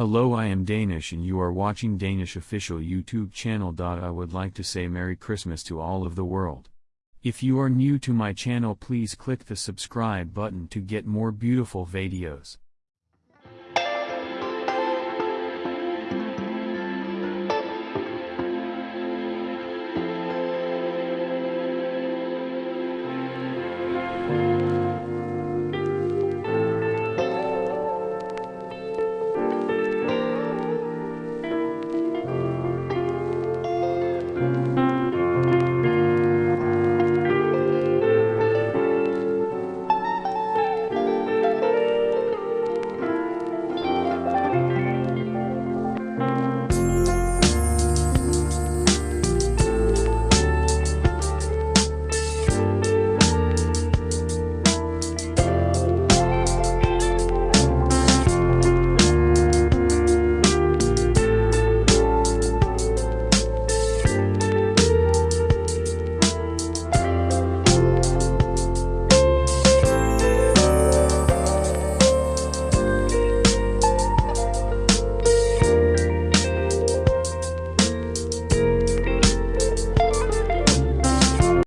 Hello I am Danish and you are watching Danish official YouTube channel. I would like to say Merry Christmas to all of the world. If you are new to my channel please click the subscribe button to get more beautiful videos.